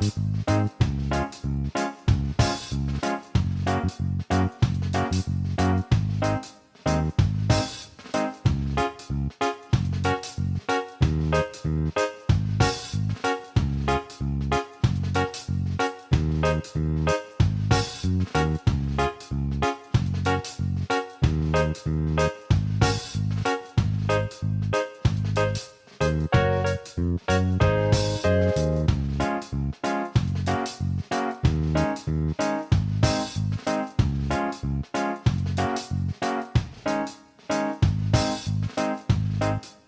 Thank mm -hmm. you. you